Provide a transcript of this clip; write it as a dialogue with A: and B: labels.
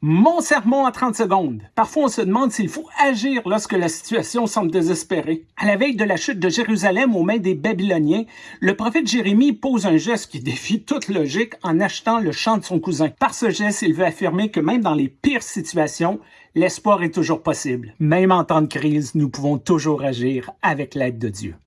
A: Mon sermon en 30 secondes. Parfois, on se demande s'il faut agir lorsque la situation semble désespérée. À la veille de la chute de Jérusalem aux mains des Babyloniens, le prophète Jérémie pose un geste qui défie toute logique en achetant le champ de son cousin. Par ce geste, il veut affirmer que même dans les pires situations, l'espoir est toujours possible. Même en temps de crise, nous pouvons toujours agir avec l'aide de Dieu.